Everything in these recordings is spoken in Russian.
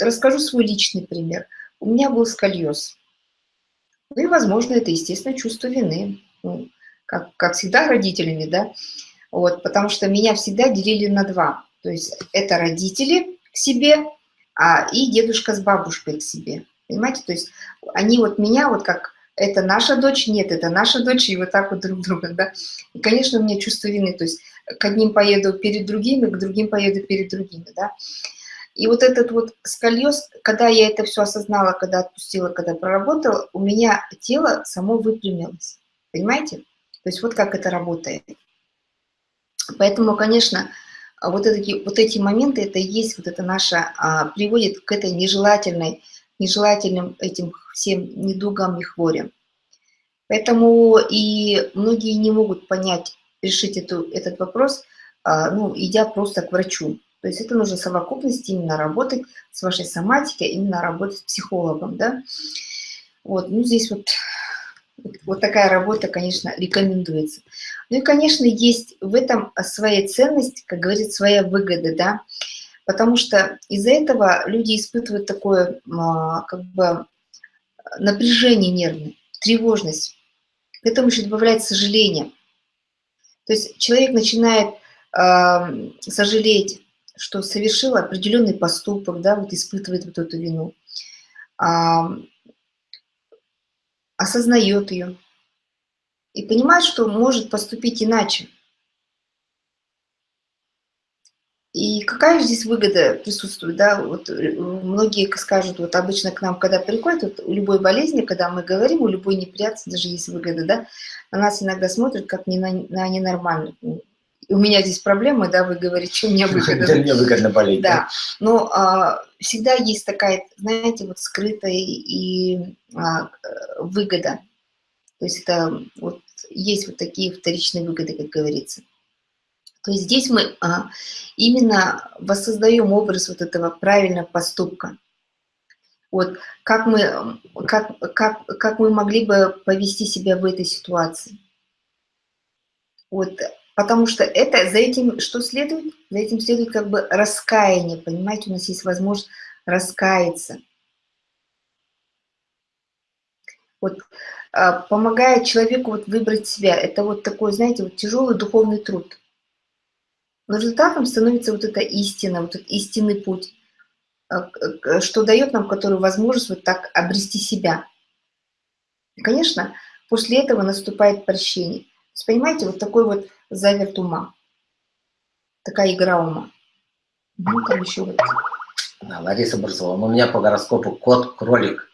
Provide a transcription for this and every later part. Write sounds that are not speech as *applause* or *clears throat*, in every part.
Расскажу свой личный пример. У меня был сколиоз. Ну и, возможно, это, естественно, чувство вины. Ну, как, как всегда родителями, да. Вот, потому что меня всегда делили на два. То есть это родители к себе, а, и дедушка с бабушкой к себе. Понимаете? То есть они вот меня вот как это наша дочь, нет, это наша дочь, и вот так вот друг друга, да. И, конечно, у меня чувство вины, то есть к одним поеду перед другими, к другим поеду перед другими, да. И вот этот вот скольез, когда я это все осознала, когда отпустила, когда проработала, у меня тело само выпрямилось, понимаете? То есть вот как это работает. Поэтому, конечно, вот эти, вот эти моменты, это и есть вот это наше, а, приводит к этой нежелательной, нежелательным этим всем недугам и хворям. Поэтому и многие не могут понять, решить эту, этот вопрос, а, ну, идя просто к врачу. То есть это нужно совокупность именно работать с вашей соматикой, именно работать с психологом, да. Вот, ну здесь вот, вот такая работа, конечно, рекомендуется. Ну и, конечно, есть в этом своя ценность, как говорит, своя выгода, да, потому что из-за этого люди испытывают такое, а, как бы, напряжение нервное, тревожность. К этому еще добавляется сожаление. То есть человек начинает э, сожалеть, что совершил определенный поступок, да, вот испытывает вот эту вину, э, осознает ее и понимает, что может поступить иначе. И какая здесь выгода присутствует, да, вот э, многие скажут, вот обычно к нам, когда приходят, вот у любой болезни, когда мы говорим, у любой неприятности даже есть выгода, да, на нас иногда смотрят как не на, на ненормальных. У меня здесь проблемы, да, вы говорите, что мне выгодно. Мне *laughs* выгодно болеть. Да, но а, всегда есть такая, знаете, вот скрытая и а, выгода. То есть это вот есть вот такие вторичные выгоды, как говорится. То есть здесь мы а, именно воссоздаем образ вот этого правильного поступка. Вот как мы, как, как, как мы могли бы повести себя в этой ситуации. Вот, потому что это, за этим что следует? За этим следует как бы раскаяние, понимаете, у нас есть возможность раскаяться. Вот, а, помогает человеку вот выбрать себя. Это вот такой, знаете, вот тяжелый духовный труд. Но результатом становится вот эта истина, вот этот истинный путь, э, что дает нам которую возможность вот так обрести себя. И, конечно, после этого наступает прощение. То есть, понимаете, вот такой вот заверт ума, такая игра ума. Ну, там еще вот. Да, Лариса Борзова, у меня по гороскопу кот-кролик,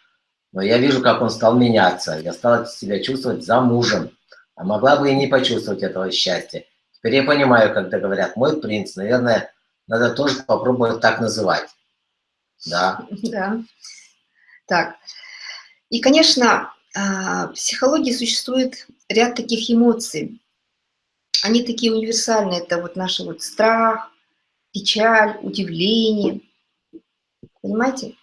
но я вижу, как он стал меняться. Я стала себя чувствовать за мужем, а могла бы и не почувствовать этого счастья. Теперь я понимаю, когда говорят «мой принц», наверное, надо тоже попробовать так называть. Да. Да. Так. И, конечно, а, в психологии существует ряд таких эмоций. Они такие универсальные. Это вот наш вот страх, печаль, удивление. Понимаете?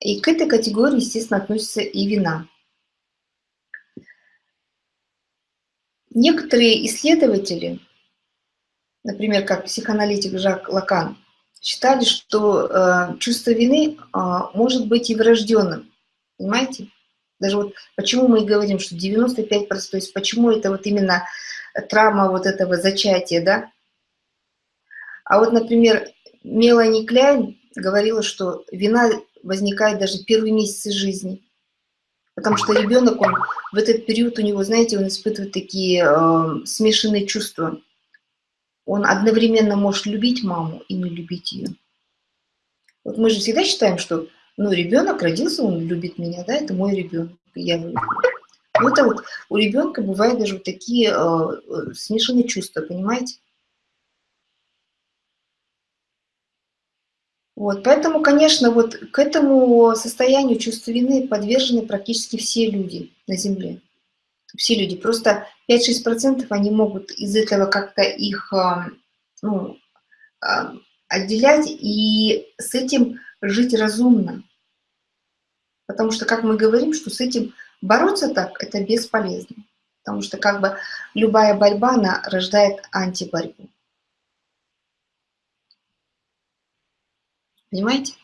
И к этой категории, естественно, относится и вина. Некоторые исследователи например, как психоаналитик Жак Лакан, считали, что э, чувство вины э, может быть и врожденным. Понимаете? Даже вот почему мы и говорим, что 95%, то есть почему это вот именно травма вот этого зачатия, да? А вот, например, Мелани Кляйн говорила, что вина возникает даже первые месяцы жизни. Потому что ребенок, он в этот период у него, знаете, он испытывает такие э, смешанные чувства он одновременно может любить маму и не любить ее. Вот мы же всегда считаем, что ну, ребенок родился, он любит меня, да, это мой ребенок, я люблю. Ну, это вот у ребенка бывают даже вот такие э, смешанные чувства, понимаете? Вот, поэтому, конечно, вот к этому состоянию чувства вины подвержены практически все люди на Земле все люди. Просто 5-6% они могут из этого как-то их а, ну, а, отделять и с этим жить разумно. Потому что, как мы говорим, что с этим бороться так, это бесполезно. Потому что как бы любая борьба, она рождает антиборьбу. Понимаете?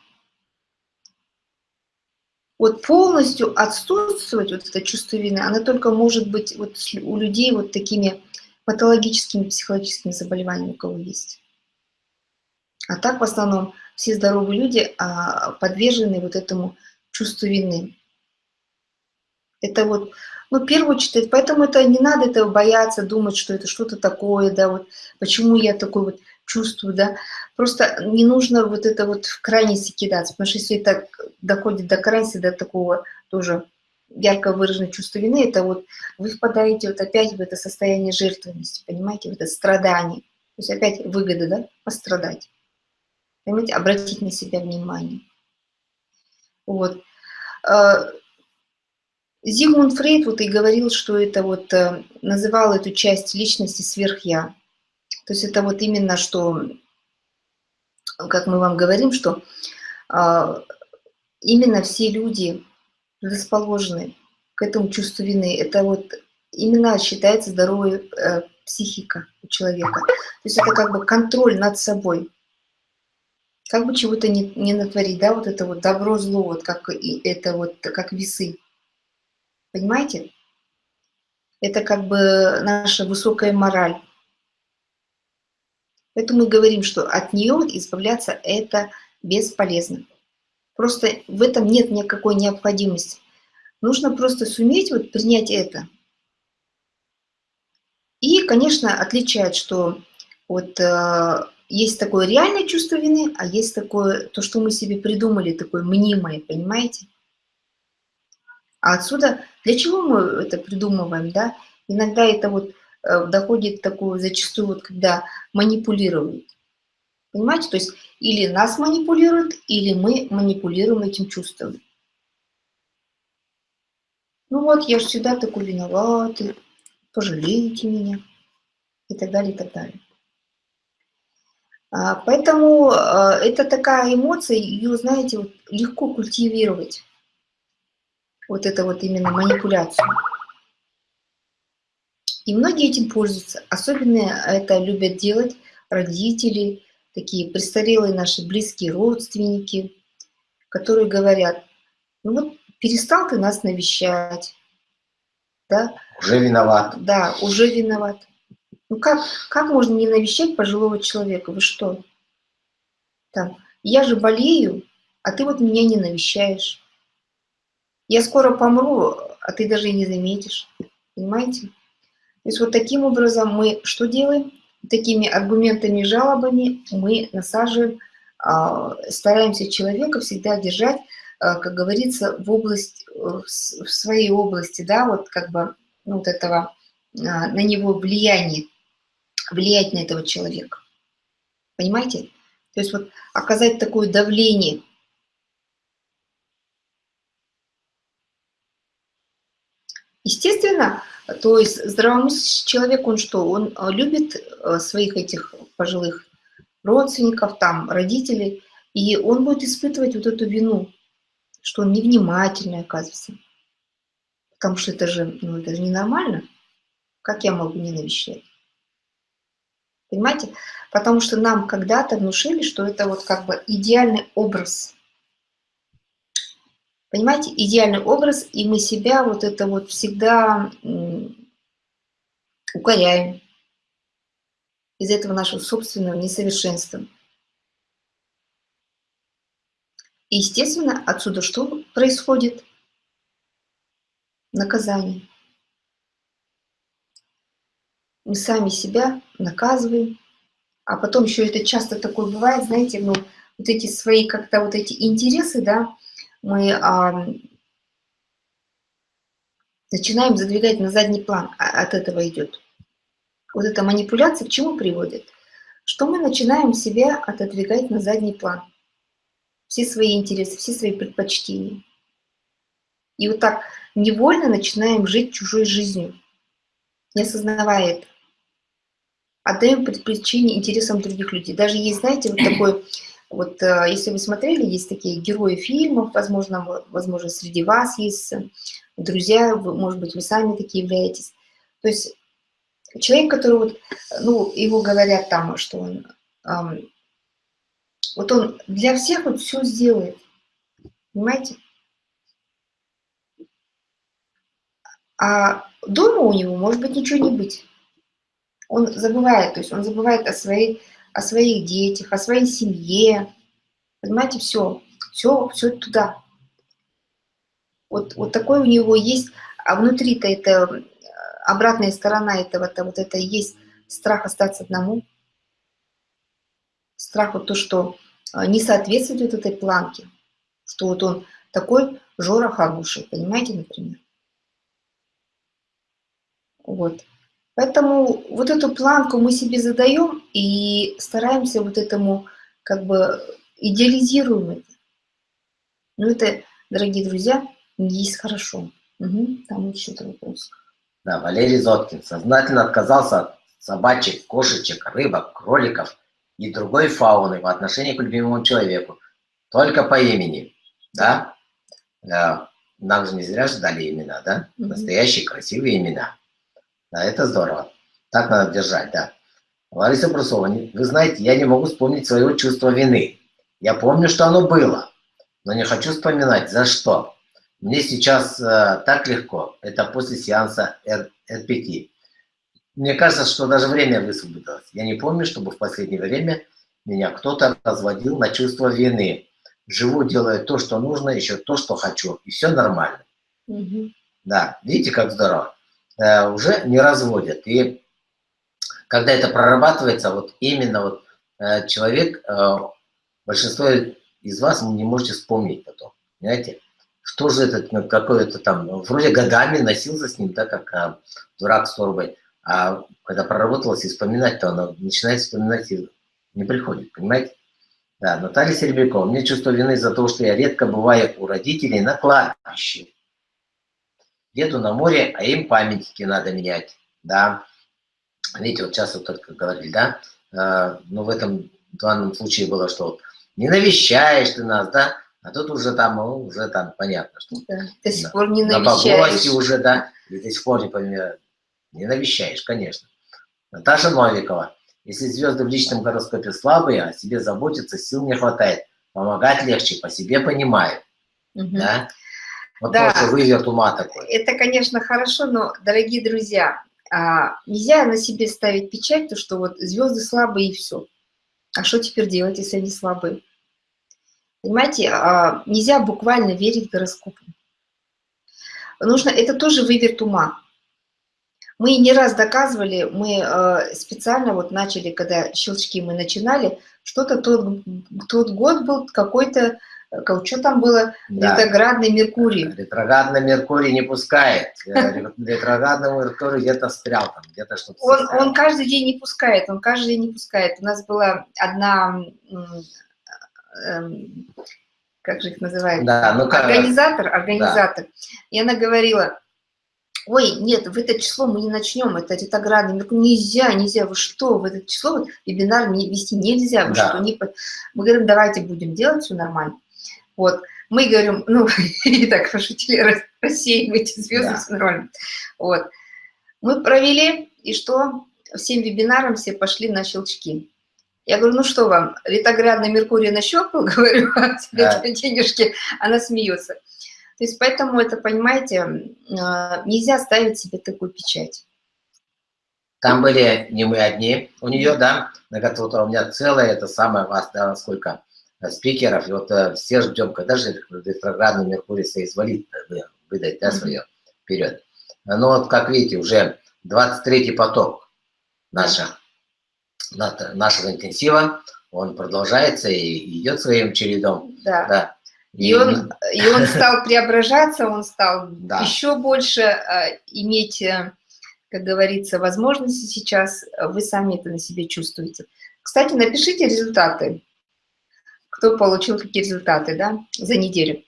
вот полностью отсутствовать, вот это чувство вины, оно только может быть вот у людей вот такими патологическими психологическими заболеваниями, у кого есть. А так в основном все здоровые люди а, подвержены вот этому чувству вины. Это вот, ну, первую очередь, поэтому это не надо этого бояться, думать, что это что-то такое, да, вот, почему я такой вот чувствую, да. Просто не нужно вот это вот в крайности кидаться, потому что если это доходит до крайности, до такого тоже ярко выраженного чувства вины, это вот вы впадаете вот опять в это состояние жертвенности, понимаете, в это страдание. То есть опять выгода, да, пострадать. Понимаете, обратить на себя внимание. Вот. А, Зигмунд Фрейд вот и говорил, что это вот, э, называл эту часть личности сверх-я. То есть это вот именно что, как мы вам говорим, что а, именно все люди расположены к этому чувству вины. Это вот именно считается здоровая э, психика у человека. То есть это как бы контроль над собой. Как бы чего-то не, не натворить, да, вот это вот добро-зло, вот как и это вот как весы. Понимаете? Это как бы наша высокая мораль. Поэтому мы говорим, что от нее избавляться это бесполезно. Просто в этом нет никакой необходимости. Нужно просто суметь вот принять это. И, конечно, отличать, что вот э, есть такое реальное чувство вины, а есть такое, то, что мы себе придумали, такое мнимое, понимаете? А отсюда, для чего мы это придумываем, да? Иногда это вот э, доходит такую зачастую, вот когда манипулируют. Понимаете? То есть или нас манипулируют, или мы манипулируем этим чувством. Ну вот, я же всегда такой виноватый, пожалейте меня, и так далее, и так далее. А, поэтому а, это такая эмоция, ее, знаете, вот, легко культивировать. Вот это вот именно манипуляцию. И многие этим пользуются. Особенно это любят делать родители, такие престарелые наши близкие родственники, которые говорят, ну вот перестал ты нас навещать, да? Уже виноват. Да, уже виноват. Ну как, как можно не навещать пожилого человека? Вы что? Там, я же болею, а ты вот меня не навещаешь. Я скоро помру, а ты даже и не заметишь. Понимаете? То есть вот таким образом мы что делаем? такими аргументами, жалобами мы насаживаем, а, стараемся человека всегда держать, а, как говорится, в область, в своей области, да, вот как бы ну, вот этого, а, на него влияние, влиять на этого человека. Понимаете? То есть вот оказать такое давление. Естественно, то есть здравомыслящий человек, он что? Он э, любит э, своих этих пожилых родственников, там, родителей, и он будет испытывать вот эту вину, что он невнимательный, оказывается. Потому что это же, ну, это же ненормально. Как я могу не навещать? Понимаете? Потому что нам когда-то внушили, что это вот как бы идеальный образ Понимаете, идеальный образ, и мы себя вот это вот всегда укоряем из этого нашего собственного несовершенства. И, естественно, отсюда что происходит? Наказание. Мы сами себя наказываем, а потом еще это часто такое бывает, знаете, ну, вот эти свои как-то вот эти интересы, да, мы а, начинаем задвигать на задний план, а от этого идет. Вот эта манипуляция к чему приводит? Что мы начинаем себя отодвигать на задний план. Все свои интересы, все свои предпочтения. И вот так невольно начинаем жить чужой жизнью, не осознавая это. Отдаем предпочтение интересам других людей. Даже есть, знаете, вот такой *clears throat* вот э, если вы смотрели, есть такие герои фильмов, возможно, возможно, среди вас есть э, друзья, может быть, вы сами такие являетесь. То есть человек, который вот, ну, его говорят там, что он, эм, вот он для всех вот все сделает, понимаете? А дома у него может быть ничего не быть. Он забывает, то есть он забывает о, своей, о своих детях, о своей семье. Понимаете, все, все, все туда. Вот, вот такой у него есть, а внутри-то это обратная сторона этого, это вот это есть страх остаться одному. Страх вот то, что а, не соответствует вот этой планке, что вот он такой Жора хороший, понимаете, например. Вот. Поэтому вот эту планку мы себе задаем и стараемся вот этому как бы идеализируем это. Ну это, дорогие друзья, не есть хорошо. Угу, там еще-то вопрос. Да, Валерий Зоткин сознательно отказался от собачек, кошечек, рыбок, кроликов и другой фауны в отношении к любимому человеку. Только по имени, да? Нам же не зря ждали имена, да? Настоящие красивые имена. Да, это здорово. Так надо держать, да. Лариса Брусова, вы знаете, я не могу вспомнить своего чувства вины. Я помню, что оно было, но не хочу вспоминать, за что. Мне сейчас э, так легко. Это после сеанса R5. Мне кажется, что даже время высвободилось. Я не помню, чтобы в последнее время меня кто-то разводил на чувство вины. Живу, делаю то, что нужно, еще то, что хочу. И все нормально. Угу. Да, видите, как здорово. Э, уже не разводят. И когда это прорабатывается, вот именно вот э, человек, э, большинство из вас не можете вспомнить потом. Понимаете? Что же это, ну, какой-то там, вроде годами носился с ним, да, как а, дурак с торбой. А когда проработалось и вспоминать, то она начинает вспоминать и не приходит, понимаете? Да, Наталья Серебрякова. Мне чувство вины за то, что я редко бываю у родителей на кладбище. Еду на море, а им памятники надо менять, да. Видите, вот сейчас вот только говорили, да, а, но в этом данном случае было, что не навещаешь ты нас, да, а тут уже там, ну, уже там понятно, что да, до сих пор не навещаешь. На уже, да, и до сих пор не, не навещаешь, конечно. Наташа Новикова. Если звезды в личном гороскопе слабые, о себе заботиться сил не хватает. Помогать легче, по себе понимаю. Угу. Да? Вот да. тоже выверт ума такой. Это, конечно, хорошо, но, дорогие друзья, а, нельзя на себе ставить печать, то что вот звезды слабые и все. А что теперь делать, если они слабые? Понимаете, а, нельзя буквально верить гороскопу. Нужно, это тоже выверт ума. Мы не раз доказывали, мы а, специально вот начали, когда щелчки мы начинали, что-то тот, тот год был какой-то, что там было, да. ретроградный Меркурий. Ретроградный Меркурий не пускает. Э, ретроградный Меркурий где-то встрял там, где-то что-то он, он каждый день не пускает, он каждый день не пускает. У нас была одна Эм, как же их называют, да, ну, организатор, организатор. Да. И она говорила, ой, нет, в это число мы не начнем, это ретроградный, ну, нельзя, нельзя, вы что, в это число вот, вебинар вести нельзя, вы да. что, не... Мы говорим, давайте будем делать все нормально. Вот, мы говорим, ну, *laughs* и так пошутили, рассеивайте звезды, да. все нормально. Вот, мы провели, и что, всем вебинарам все пошли на щелчки. Я говорю, ну что вам, ретроградный Меркурий нащелкал, *laughs* говорю, а тебе да. денежки, она смеется. То есть поэтому это, понимаете, а, нельзя ставить себе такую печать. Там были не мы одни, у нее, да, вот у меня целое, это самое вас, да, сколько спикеров, и вот э, все ждем, когда же ретроградный Меркурий соизволит э, выдать, да, свое вперед. Но вот, как видите, уже 23-й поток наших нашего интенсива, он продолжается и идет своим чередом. Да. да. И, и, он, и он *laughs* стал преображаться, он стал да. еще больше э, иметь, э, как говорится, возможности сейчас. Вы сами это на себе чувствуете. Кстати, напишите результаты. Кто получил какие результаты да, за неделю.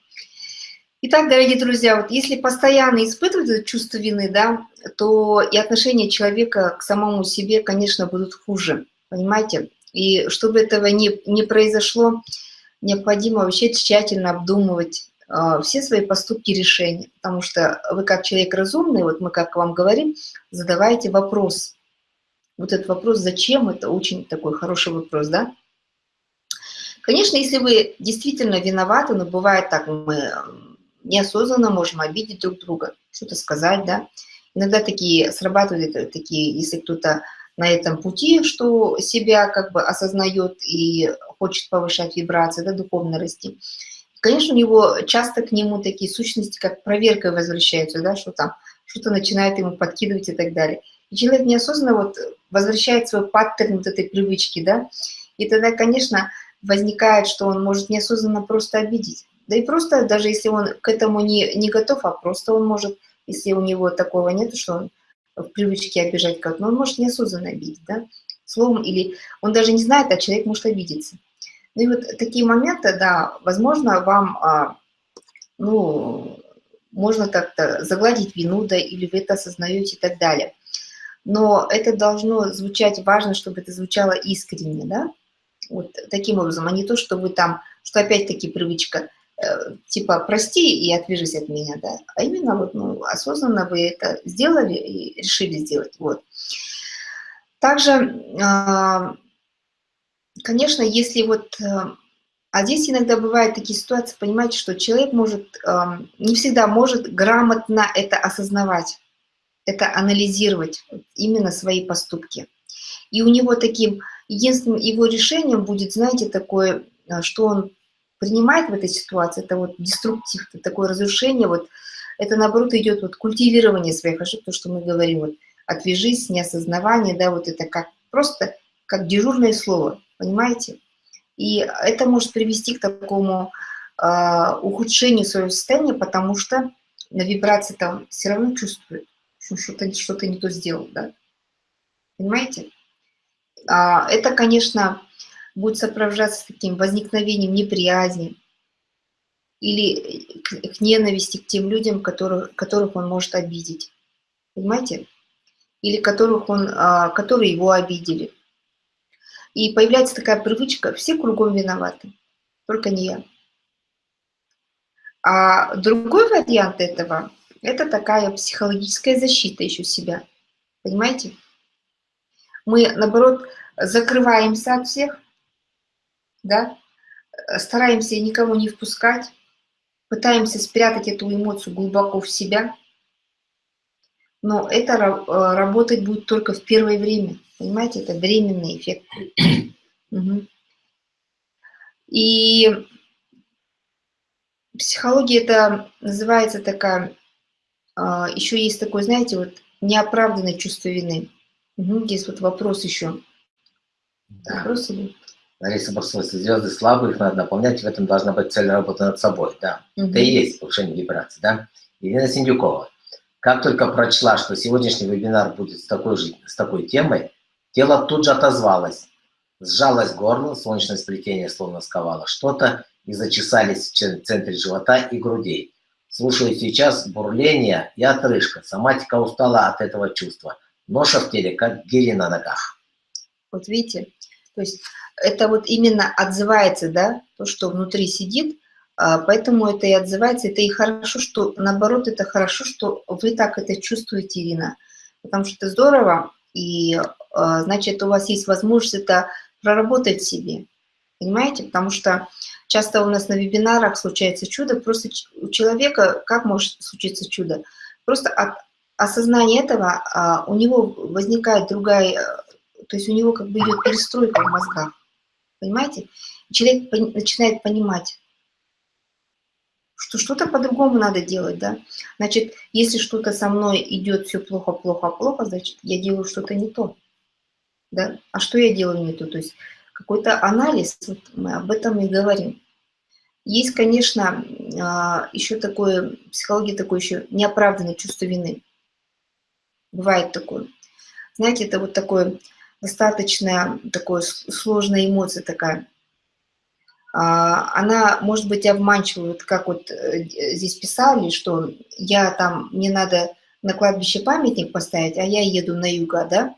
Итак, дорогие друзья, вот если постоянно испытывать это чувство вины, да, то и отношения человека к самому себе, конечно, будут хуже. Понимаете? И чтобы этого не, не произошло, необходимо вообще тщательно обдумывать э, все свои поступки и решения. Потому что вы как человек разумный, вот мы как вам говорим, задавайте вопрос. Вот этот вопрос «зачем?» – это очень такой хороший вопрос, да? Конечно, если вы действительно виноваты, но бывает так, мы неосознанно можем обидеть друг друга, что-то сказать, да. Иногда такие срабатывают такие, если кто-то на этом пути, что себя как бы осознает и хочет повышать вибрации, да, духовно расти. Конечно, у него часто к нему такие сущности, как проверкой возвращаются, да, что там что-то начинает ему подкидывать и так далее. И человек неосознанно вот возвращает свой паттерн вот этой привычки, да, и тогда, конечно, возникает, что он может неосознанно просто обидеть. Да и просто, даже если он к этому не, не готов, а просто он может, если у него такого нет, что он в привычке обижать как, но он может неосознанно обидеть, да, словом, или он даже не знает, а человек может обидеться. Ну и вот такие моменты, да, возможно, вам, а, ну, можно как-то загладить вину, да, или вы это осознаете и так далее. Но это должно звучать, важно, чтобы это звучало искренне, да, вот таким образом, а не то, что вы там, что опять-таки привычка, э, типа, прости и отвяжись от меня, да, а именно вот, ну, осознанно вы это сделали и решили сделать, вот. Также, э, конечно, если вот, э, а здесь иногда бывают такие ситуации, понимаете, что человек может, э, не всегда может грамотно это осознавать, это анализировать, именно свои поступки. И у него таким единственным его решением будет, знаете, такое, э, что он принимает в этой ситуации, это вот деструктив, это такое разрушение, вот это наоборот идет вот культивирование своих ошибок, то, что мы говорим, вот отвяжись, неосознавание, да, вот это как просто как дежурное слово, понимаете? И это может привести к такому э, ухудшению своего состояния, потому что на вибрации там все равно чувствует, что что-то что, -то, не то сделал, да? Понимаете? А, это, конечно, будет сопровождаться таким возникновением неприязни или к ненависти к тем людям, которых, которых он может обидеть. Понимаете? Или которых он, а, которые его обидели. И появляется такая привычка, все кругом виноваты, только не я. А другой вариант этого, это такая психологическая защита еще себя. Понимаете? Мы, наоборот, закрываемся от всех, да, стараемся никого не впускать, пытаемся спрятать эту эмоцию глубоко в себя, но это э, работать будет только в первое время, понимаете, это временный эффект. *clears throat* Угу. И психология это называется такая, а, еще есть такое, знаете, вот неоправданное чувство вины. Угу, здесь вот вопрос еще. Да. Вопрос или... Лариса Барсова, если звезды слабые, их надо наполнять, в этом должна быть цель работы над собой, да. Угу. Это и есть повышение вибрации, да. Ирина Синдюкова, как только прочла, что сегодняшний вебинар будет с такой, же, с такой темой, тело тут же отозвалось, сжалось горло, солнечное сплетение словно сковало что-то, и зачесались в центре живота и грудей. Слушаю сейчас бурление и отрыжка. Соматика устала от этого чувства. Ноша в теле, как гири на ногах. Вот видите, то есть это вот именно отзывается, да, то, что внутри сидит, а, поэтому это и отзывается, это и хорошо, что, наоборот, это хорошо, что вы так это чувствуете, Ирина, потому что это здорово, и, а, значит, у вас есть возможность это проработать себе, понимаете, потому что часто у нас на вебинарах случается чудо, просто у человека, как может случиться чудо? Просто от осознание этого, а, у него возникает другая, э, то есть у него как бы идет перестройка в мозгах, понимаете? человек начинает понимать, что что-то по-другому надо делать, да? Значит, если что-то со мной идет все плохо, плохо, плохо, значит, я делаю что-то не то, да? А что я делаю не то? То есть какой-то анализ, вот мы об этом и говорим. Есть, конечно, а, еще такое, психология такое еще неоправданное чувство вины. Бывает такое. Знаете, это вот такое достаточно такое сложная эмоция такая. А, она может быть обманчивой, вот как вот э, здесь писали, что я там, мне надо на кладбище памятник поставить, а я еду на юга, да?